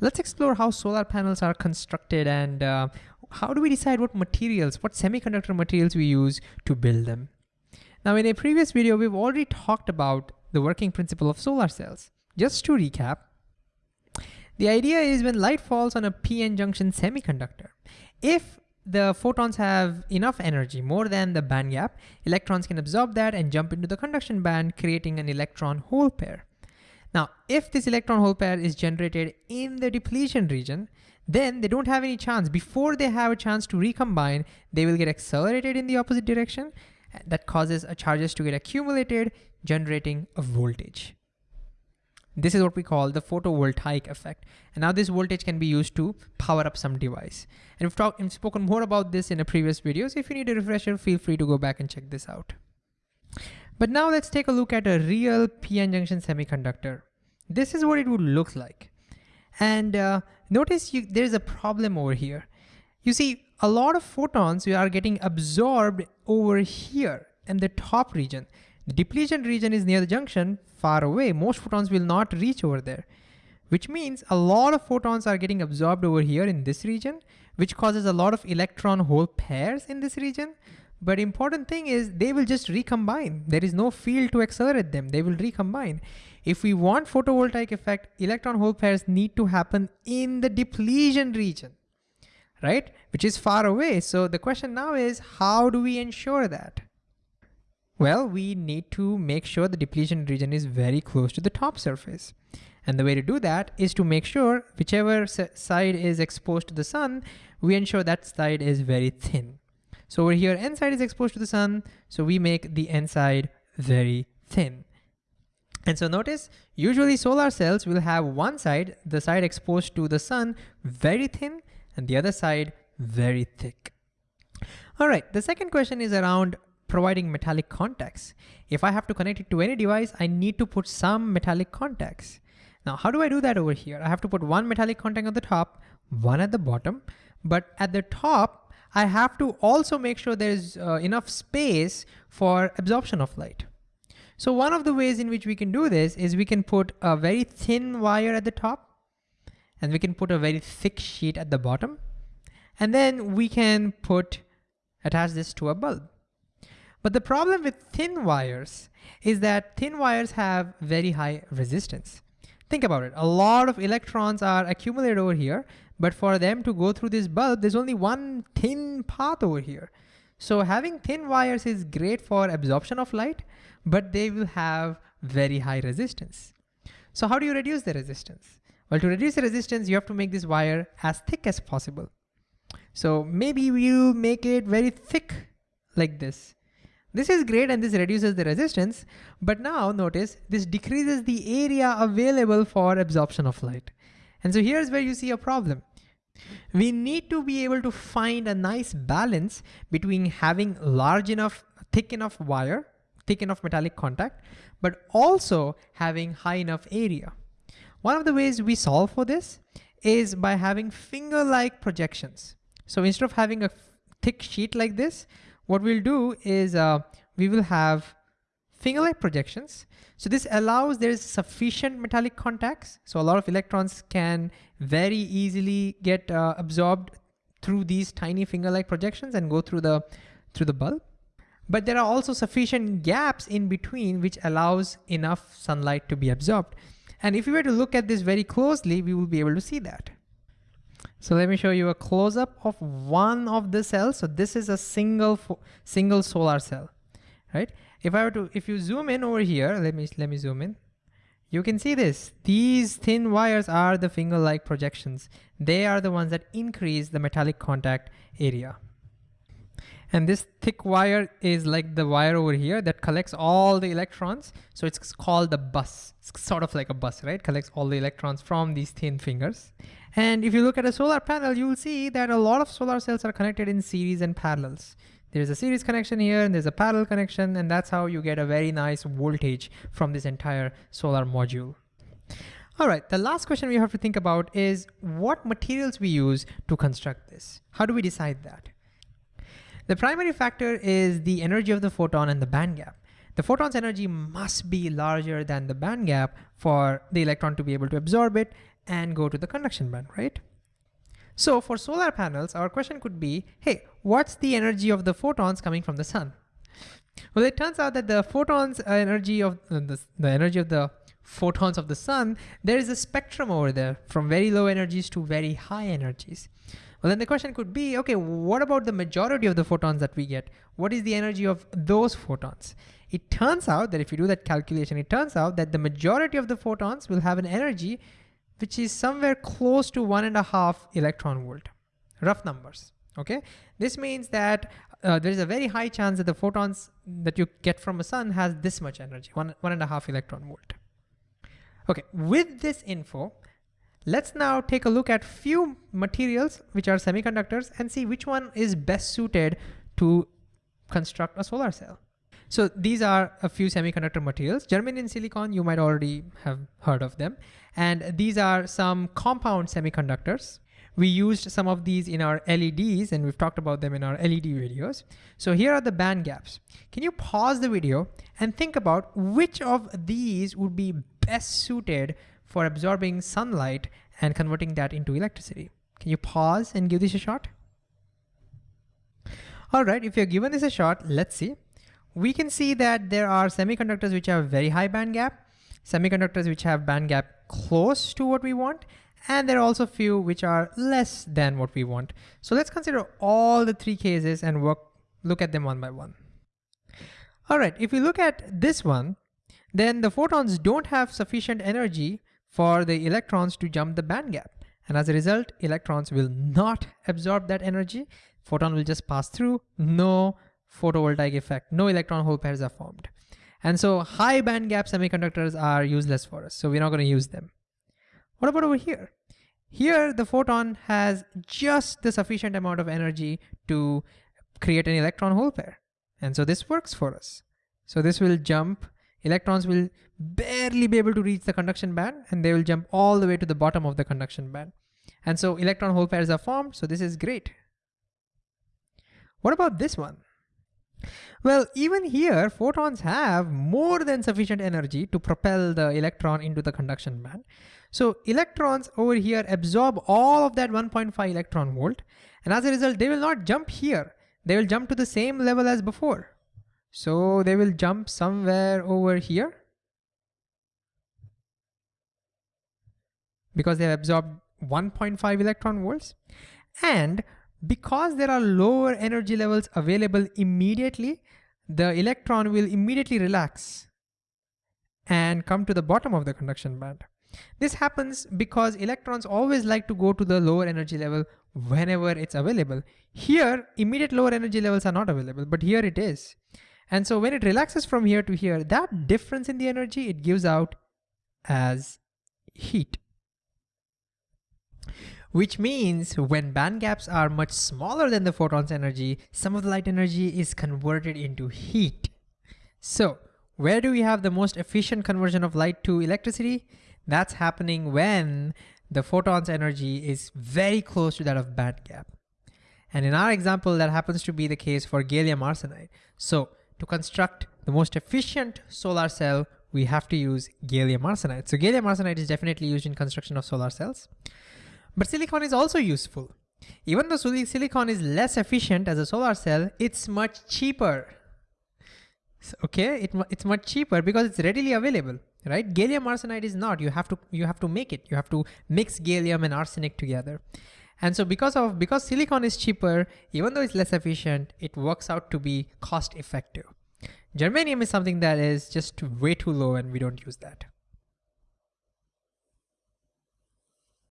let's explore how solar panels are constructed and uh, how do we decide what materials, what semiconductor materials we use to build them. Now in a previous video, we've already talked about the working principle of solar cells. Just to recap, the idea is when light falls on a p-n junction semiconductor, if the photons have enough energy, more than the band gap, electrons can absorb that and jump into the conduction band, creating an electron hole pair. Now, if this electron hole pair is generated in the depletion region, then they don't have any chance. Before they have a chance to recombine, they will get accelerated in the opposite direction. That causes charges to get accumulated, generating a voltage. This is what we call the photovoltaic effect. And now this voltage can be used to power up some device. And we've, talked, we've spoken more about this in a previous video. So if you need a refresher, feel free to go back and check this out. But now let's take a look at a real PN junction semiconductor. This is what it would look like. And uh, notice you, there's a problem over here. You see, a lot of photons are getting absorbed over here in the top region. The depletion region is near the junction, far away. Most photons will not reach over there, which means a lot of photons are getting absorbed over here in this region, which causes a lot of electron hole pairs in this region. But important thing is they will just recombine. There is no field to accelerate them. They will recombine. If we want photovoltaic effect, electron hole pairs need to happen in the depletion region, right? Which is far away. So the question now is, how do we ensure that? Well, we need to make sure the depletion region is very close to the top surface. And the way to do that is to make sure whichever side is exposed to the sun, we ensure that side is very thin. So over here, N side is exposed to the sun, so we make the N side very thin. And so notice, usually solar cells will have one side, the side exposed to the sun, very thin, and the other side very thick. All right, the second question is around providing metallic contacts. If I have to connect it to any device, I need to put some metallic contacts. Now, how do I do that over here? I have to put one metallic contact on the top, one at the bottom, but at the top, I have to also make sure there's uh, enough space for absorption of light. So one of the ways in which we can do this is we can put a very thin wire at the top, and we can put a very thick sheet at the bottom, and then we can put, attach this to a bulb. But the problem with thin wires is that thin wires have very high resistance. Think about it, a lot of electrons are accumulated over here, but for them to go through this bulb, there's only one thin path over here. So having thin wires is great for absorption of light, but they will have very high resistance. So how do you reduce the resistance? Well, to reduce the resistance, you have to make this wire as thick as possible. So maybe you make it very thick like this. This is great and this reduces the resistance, but now notice this decreases the area available for absorption of light. And so here's where you see a problem. We need to be able to find a nice balance between having large enough, thick enough wire, thick enough metallic contact, but also having high enough area. One of the ways we solve for this is by having finger-like projections. So instead of having a thick sheet like this, what we'll do is uh, we will have finger-like projections. So this allows there's sufficient metallic contacts. So a lot of electrons can very easily get uh, absorbed through these tiny finger-like projections and go through the, through the bulb. But there are also sufficient gaps in between which allows enough sunlight to be absorbed. And if you were to look at this very closely, we will be able to see that. So let me show you a close-up of one of the cells. So this is a single single solar cell, right? If I were to, if you zoom in over here, let me let me zoom in. You can see this. These thin wires are the finger-like projections. They are the ones that increase the metallic contact area. And this thick wire is like the wire over here that collects all the electrons. So it's called the bus. It's sort of like a bus, right? Collects all the electrons from these thin fingers. And if you look at a solar panel, you will see that a lot of solar cells are connected in series and parallels. There's a series connection here and there's a parallel connection and that's how you get a very nice voltage from this entire solar module. All right, the last question we have to think about is what materials we use to construct this. How do we decide that? The primary factor is the energy of the photon and the band gap. The photon's energy must be larger than the band gap for the electron to be able to absorb it and go to the conduction band, right? So for solar panels, our question could be, hey, what's the energy of the photons coming from the sun? Well, it turns out that the photons energy of uh, the, the energy of the photons of the sun, there is a spectrum over there from very low energies to very high energies. Well, then the question could be, okay, what about the majority of the photons that we get? What is the energy of those photons? It turns out that if you do that calculation, it turns out that the majority of the photons will have an energy which is somewhere close to one and a half electron volt, rough numbers, okay? This means that uh, there's a very high chance that the photons that you get from a sun has this much energy, one, one and a half electron volt. Okay, with this info, let's now take a look at few materials which are semiconductors and see which one is best suited to construct a solar cell. So these are a few semiconductor materials. Germanium and silicon, you might already have heard of them. And these are some compound semiconductors. We used some of these in our LEDs and we've talked about them in our LED videos. So here are the band gaps. Can you pause the video and think about which of these would be best suited for absorbing sunlight and converting that into electricity? Can you pause and give this a shot? All right, if you're given this a shot, let's see we can see that there are semiconductors which have very high band gap, semiconductors which have band gap close to what we want, and there are also few which are less than what we want. So let's consider all the three cases and work, look at them one by one. All right, if we look at this one, then the photons don't have sufficient energy for the electrons to jump the band gap. And as a result, electrons will not absorb that energy. Photon will just pass through, no photovoltaic effect. No electron hole pairs are formed. And so high band gap semiconductors are useless for us. So we're not gonna use them. What about over here? Here, the photon has just the sufficient amount of energy to create an electron hole pair. And so this works for us. So this will jump, electrons will barely be able to reach the conduction band and they will jump all the way to the bottom of the conduction band. And so electron hole pairs are formed, so this is great. What about this one? Well, even here, photons have more than sufficient energy to propel the electron into the conduction band. So electrons over here absorb all of that 1.5 electron volt. And as a result, they will not jump here. They will jump to the same level as before. So they will jump somewhere over here. Because they have absorbed 1.5 electron volts. And because there are lower energy levels available immediately, the electron will immediately relax and come to the bottom of the conduction band. This happens because electrons always like to go to the lower energy level whenever it's available. Here, immediate lower energy levels are not available, but here it is. And so when it relaxes from here to here, that difference in the energy, it gives out as heat which means when band gaps are much smaller than the photon's energy, some of the light energy is converted into heat. So where do we have the most efficient conversion of light to electricity? That's happening when the photon's energy is very close to that of band gap. And in our example, that happens to be the case for gallium arsenide. So to construct the most efficient solar cell, we have to use gallium arsenide. So gallium arsenide is definitely used in construction of solar cells. But silicon is also useful. Even though silicon is less efficient as a solar cell, it's much cheaper. Okay, it, it's much cheaper because it's readily available, right? Gallium arsenide is not. You have to you have to make it. You have to mix gallium and arsenic together. And so because of because silicon is cheaper, even though it's less efficient, it works out to be cost effective. Germanium is something that is just way too low and we don't use that.